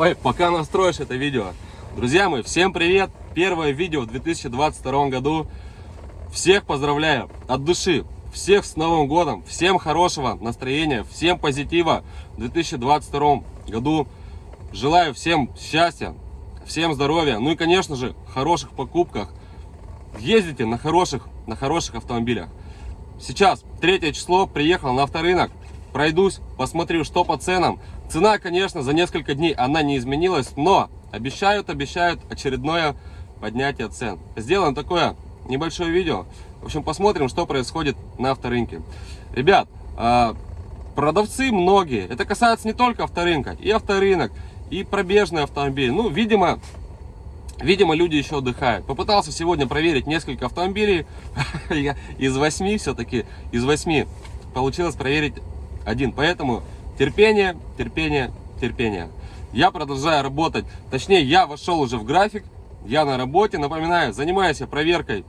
Ой, пока настроишь это видео. Друзья мои, всем привет! Первое видео в 2022 году. Всех поздравляю от души. Всех с Новым годом. Всем хорошего настроения, всем позитива в 2022 году. Желаю всем счастья, всем здоровья. Ну и, конечно же, хороших покупках. Ездите на хороших, на хороших автомобилях. Сейчас, третье число, приехал на авторынок. Пройдусь, посмотрю, что по ценам. Цена, конечно, за несколько дней она не изменилась, но обещают, обещают очередное поднятие цен. Сделаем такое небольшое видео. В общем, посмотрим, что происходит на авторынке. Ребят, а, продавцы многие, это касается не только авторынка, и авторынок, и пробежный автомобиль. Ну, видимо, видимо, люди еще отдыхают. Попытался сегодня проверить несколько автомобилей. из восьми все-таки, из восьми получилось проверить один. Поэтому терпение, терпение, терпение. Я продолжаю работать. Точнее, я вошел уже в график. Я на работе. Напоминаю, занимаюсь проверкой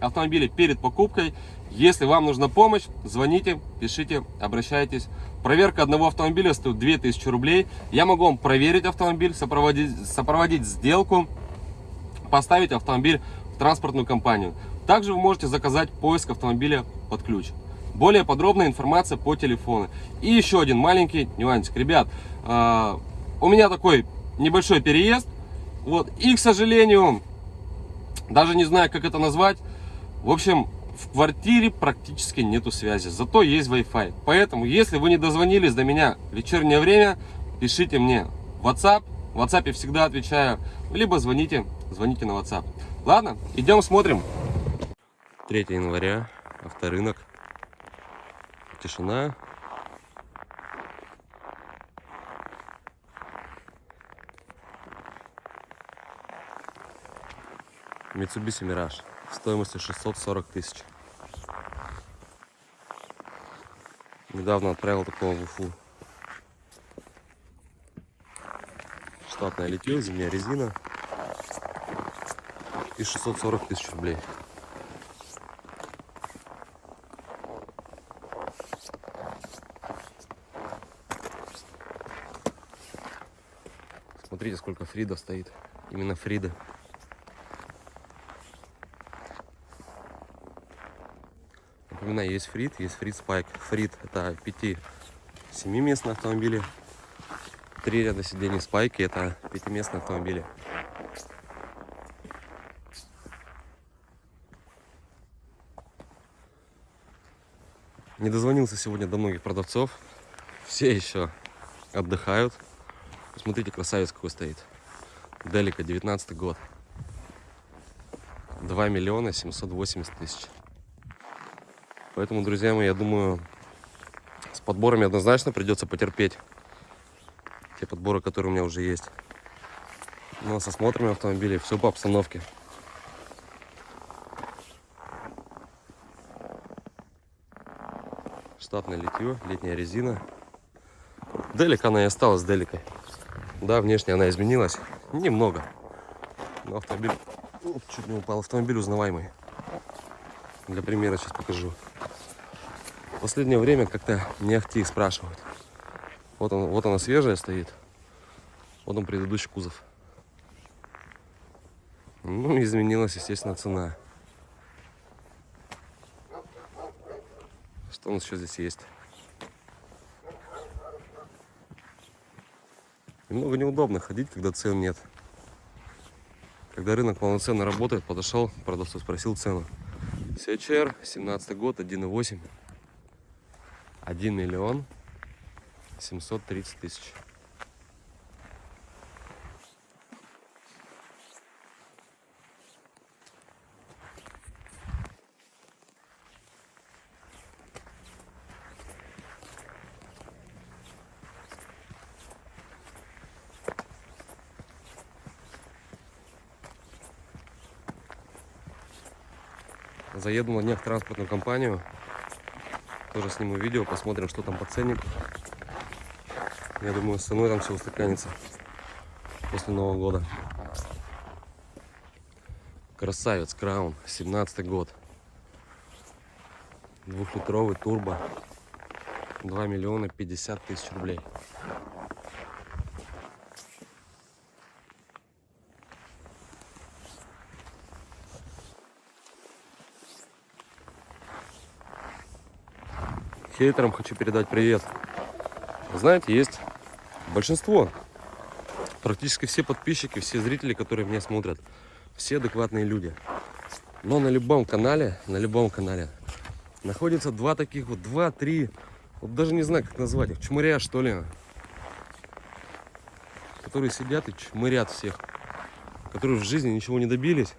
автомобиля перед покупкой. Если вам нужна помощь, звоните, пишите, обращайтесь. Проверка одного автомобиля стоит 2000 рублей. Я могу вам проверить автомобиль, сопроводить, сопроводить сделку, поставить автомобиль в транспортную компанию. Также вы можете заказать поиск автомобиля под ключ. Более подробная информация по телефону. И еще один маленький нюансик. Ребят, э, у меня такой небольшой переезд. Вот, и, к сожалению, даже не знаю, как это назвать. В общем, в квартире практически нету связи, зато есть Wi-Fi. Поэтому, если вы не дозвонились до меня в вечернее время, пишите мне WhatsApp. В WhatsApp всегда отвечаю. Либо звоните, звоните на WhatsApp. Ладно, идем смотрим. 3 января, авторынок тишина. Mitsubishi Mirage стоимостью 640 тысяч. Недавно отправил такого в Уфу. Штатная летел, зимняя резина. И 640 тысяч рублей. Смотрите, сколько Фрида стоит. Именно Фрида. Напоминаю, есть Фрид, есть Фрид Спайк. Фрид это 5-7 местные автомобили. Три ряда сидений Спайки это пятиместные автомобили. Не дозвонился сегодня до многих продавцов. Все еще отдыхают. Посмотрите, красавец какой стоит. Делика, 19 год. 2 миллиона 780 тысяч. Поэтому, друзья мои, я думаю, с подборами однозначно придется потерпеть. Те подборы, которые у меня уже есть. Ну, а с осмотрами автомобилей все по обстановке. Штатное литье, летняя резина. Делика она и осталась деликой. Да, внешне она изменилась. Немного. Но автомобиль... Оп, чуть не упал. Автомобиль узнаваемый. Для примера сейчас покажу. В последнее время как-то не ахти их спрашивают. Вот, он, вот она свежая стоит. Вот он предыдущий кузов. Ну, изменилась, естественно, цена. Что у нас еще здесь есть? Немного неудобно ходить, когда цен нет. Когда рынок полноценно работает, подошел, продавцу спросил цену. CHR, 17 год, 1.8. 1 миллион 730 тысяч. Заеду на днях в транспортную компанию. Тоже сниму видео, посмотрим, что там по ценнику. Я думаю, с ценой там все устаканится после Нового года. Красавец, Краун, 17 год. Двухлитровый турбо. 2 миллиона 50 тысяч рублей. Хейтерам хочу передать привет. Вы знаете, есть большинство, практически все подписчики, все зрители, которые меня смотрят, все адекватные люди. Но на любом канале, на любом канале находится два таких вот, два-три, вот даже не знаю, как назвать их, чмыря что ли, которые сидят и чмырят всех, которые в жизни ничего не добились.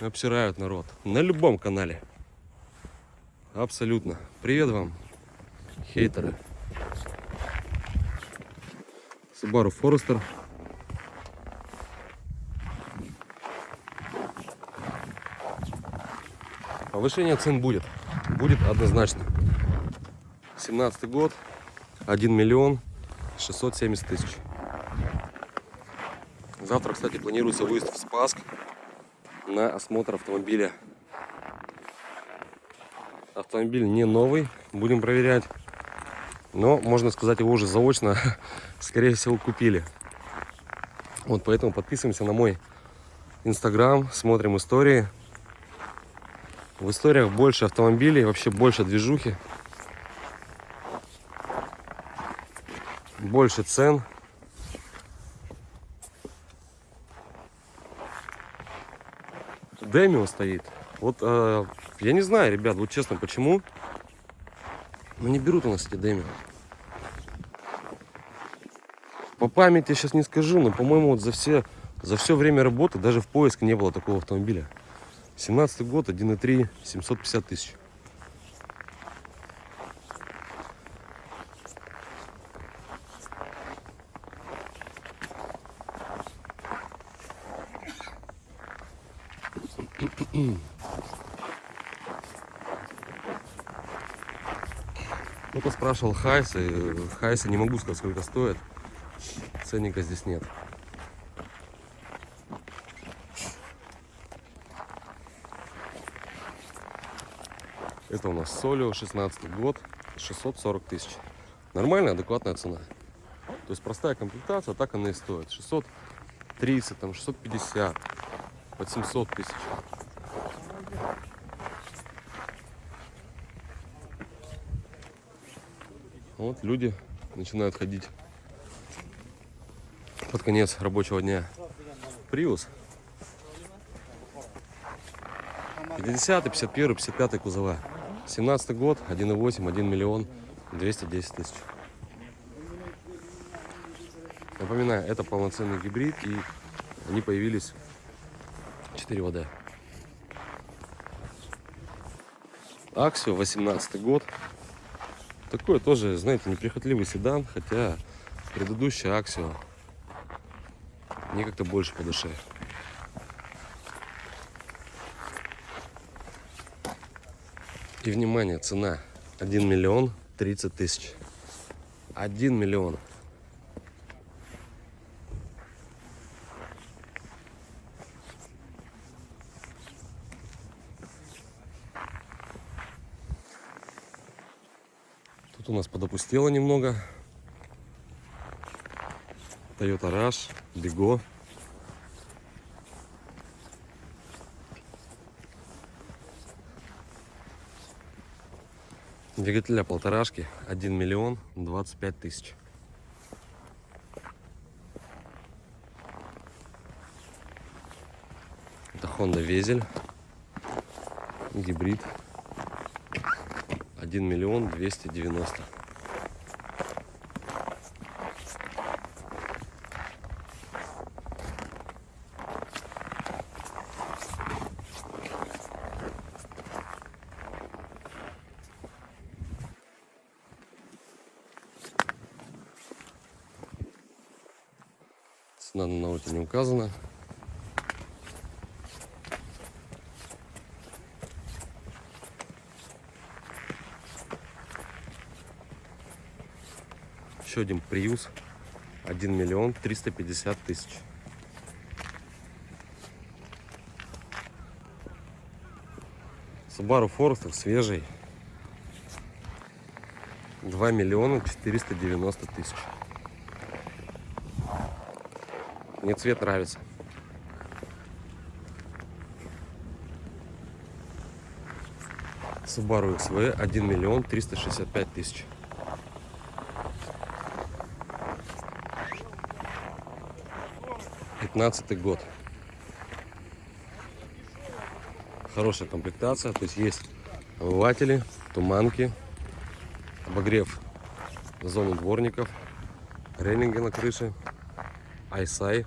Обсирают народ. На любом канале. Абсолютно. Привет вам, хейтеры. Subaru Forester. Повышение цен будет. Будет однозначно. 17 год. 1 миллион 670 тысяч. Завтра, кстати, планируется выезд в Спаск на осмотр автомобиля. Автомобиль не новый, будем проверять. Но, можно сказать, его уже заочно, скорее всего, купили. Вот поэтому подписываемся на мой инстаграм, смотрим истории. В историях больше автомобилей, вообще больше движухи. Больше цен. Демио стоит. Вот э, я не знаю, ребят, вот честно, почему. Но не берут у нас эти Демио. По памяти сейчас не скажу, но, по-моему, вот за все, за все время работы даже в поиске не было такого автомобиля. 17 год, 1.3, 750 тысяч. Кто-то спрашивал Хайсы. Хайсы не могу сказать, сколько стоит. Ценника здесь нет. Это у нас Солио, 16 год, 640 тысяч. Нормальная, адекватная цена. То есть простая комплектация, так она и стоит. 630, там 650, под 700 тысяч. Вот люди начинают ходить под конец рабочего дня. Приус. 50, 51, 55 кузова. 17 год, 1,8, 1 миллион 210 тысяч. Напоминаю, это полноценный гибрид, и они появились 4 ВД. Аксио, 18 год. Такой тоже, знаете, неприхотливый седан, хотя предыдущая Аксио мне как-то больше по душе. И внимание, цена 1 миллион 30 тысяч. 1 миллион. У нас подопустело немного. Toyota Rush, Бего. Двигателя полторашки, 1 миллион 25 тысяч. Это Honda Везель, гибрид, 1 миллион 290. Цена на ноуте не указана. Еще один приус. 1 миллион 350 тысяч. Subaru Forester свежий. 2 миллиона 490 тысяч. Мне цвет нравится. Subaru XV 1 миллион 365 тысяч. Пятнадцатый год. Хорошая комплектация, то есть есть омыватели, туманки, обогрев зоны дворников, рейлинги на крыше, айсай.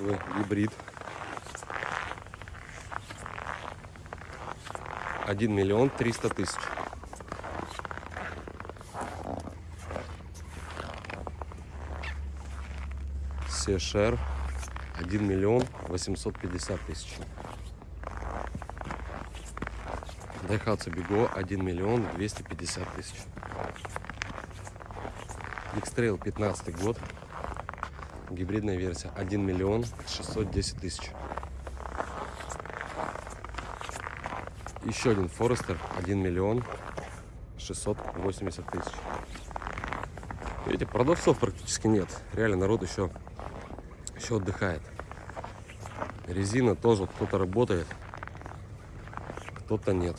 XV гибрид. 1 миллион 300 тысяч. Сешер 1 миллион 850 тысяч. Дайхатсу Биго 1 миллион 250 тысяч. X-Trail 15 год. Гибридная версия 1 миллион 610 тысяч. Еще один Форестер 1 миллион 680 тысяч. Видите, продавцов практически нет. Реально народ еще, еще отдыхает. Резина тоже кто-то работает, кто-то нет.